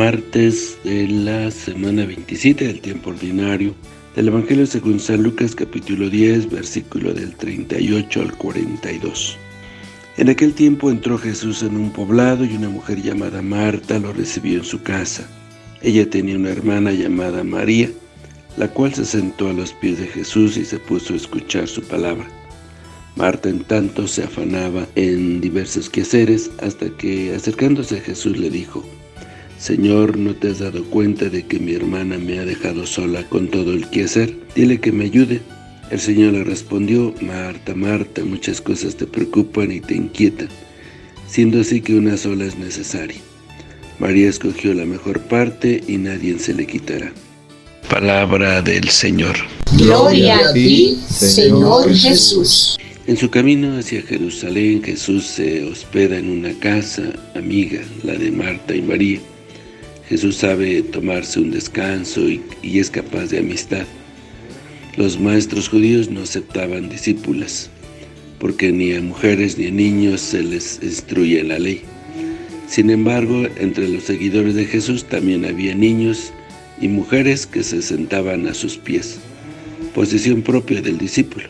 martes de la semana 27 del tiempo ordinario del Evangelio según San Lucas capítulo 10 versículo del 38 al 42. En aquel tiempo entró Jesús en un poblado y una mujer llamada Marta lo recibió en su casa. Ella tenía una hermana llamada María, la cual se sentó a los pies de Jesús y se puso a escuchar su palabra. Marta en tanto se afanaba en diversos quehaceres hasta que acercándose a Jesús le dijo Señor, ¿no te has dado cuenta de que mi hermana me ha dejado sola con todo el quehacer? Dile que me ayude. El Señor le respondió, Marta, Marta, muchas cosas te preocupan y te inquietan, siendo así que una sola es necesaria. María escogió la mejor parte y nadie se le quitará. Palabra del Señor. Gloria a ti, Señor Jesús. En su camino hacia Jerusalén, Jesús se hospeda en una casa amiga, la de Marta y María. Jesús sabe tomarse un descanso y, es capaz de amistad. Los maestros judíos no aceptaban discípulas, porque ni a mujeres ni a niños se les instruye la ley. Sin embargo, entre los seguidores de Jesús también había niños y mujeres que se sentaban a sus pies, posición propia del discípulo,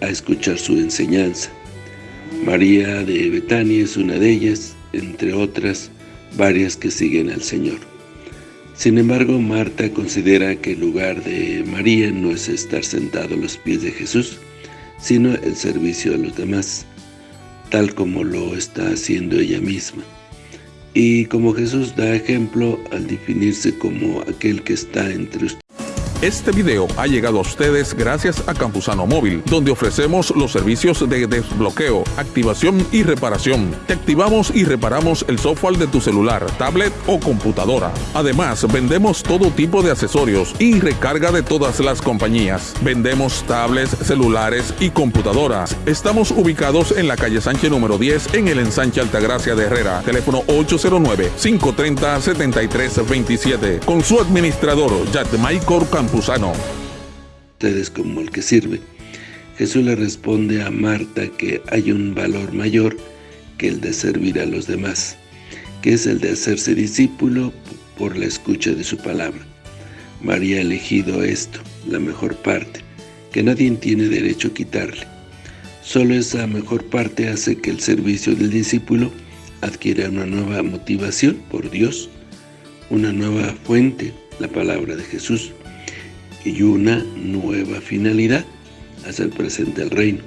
a escuchar su enseñanza. María de Betania es una de ellas, entre otras, varias que siguen al Señor. Sin embargo, Marta considera que el lugar de María no es estar sentado a los pies de Jesús, sino el servicio a los demás, tal como lo está haciendo ella misma. Y como Jesús da ejemplo al definirse como aquel que está entre ustedes, este video ha llegado a ustedes gracias a Campusano Móvil, donde ofrecemos los servicios de desbloqueo, activación y reparación. Te activamos y reparamos el software de tu celular, tablet o computadora. Además, vendemos todo tipo de accesorios y recarga de todas las compañías. Vendemos tablets, celulares y computadoras. Estamos ubicados en la calle Sánchez número 10 en el ensanche Altagracia de Herrera. Teléfono 809-530-7327. Con su administrador, Michael Ustedes como el que sirve. Jesús le responde a Marta que hay un valor mayor que el de servir a los demás, que es el de hacerse discípulo por la escucha de su palabra. María ha elegido esto, la mejor parte, que nadie tiene derecho a quitarle. Solo esa mejor parte hace que el servicio del discípulo adquiera una nueva motivación por Dios, una nueva fuente, la palabra de Jesús y una nueva finalidad, hacer presente el reino.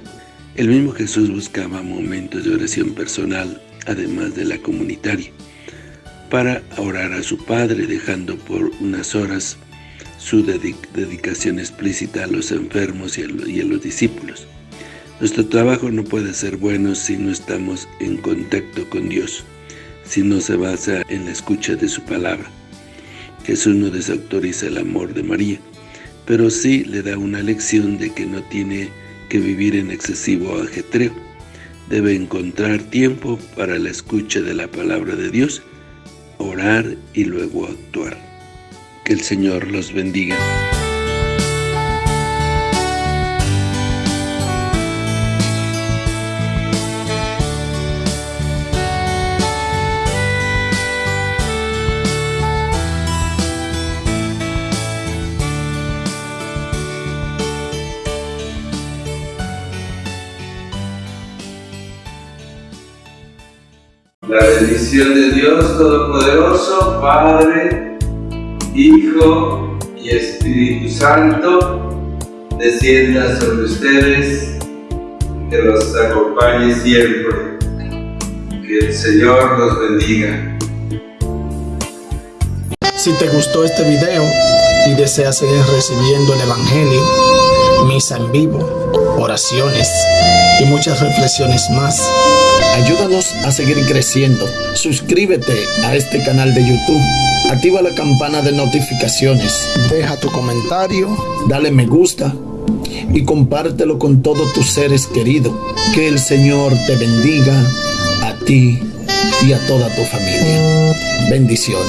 El mismo Jesús buscaba momentos de oración personal, además de la comunitaria, para orar a su Padre, dejando por unas horas su dedicación explícita a los enfermos y a los discípulos. Nuestro trabajo no puede ser bueno si no estamos en contacto con Dios, si no se basa en la escucha de su palabra. Jesús no desautoriza el amor de María, pero sí le da una lección de que no tiene que vivir en excesivo ajetreo. Debe encontrar tiempo para la escucha de la palabra de Dios, orar y luego actuar. Que el Señor los bendiga. La bendición de Dios Todopoderoso, Padre, Hijo y Espíritu Santo, descienda sobre ustedes, que los acompañe siempre. Que el Señor los bendiga. Si te gustó este video y deseas seguir recibiendo el Evangelio, misa en vivo, oraciones y muchas reflexiones más, Ayúdanos a seguir creciendo. Suscríbete a este canal de YouTube. Activa la campana de notificaciones. Deja tu comentario. Dale me gusta. Y compártelo con todos tus seres queridos. Que el Señor te bendiga a ti y a toda tu familia. Bendiciones.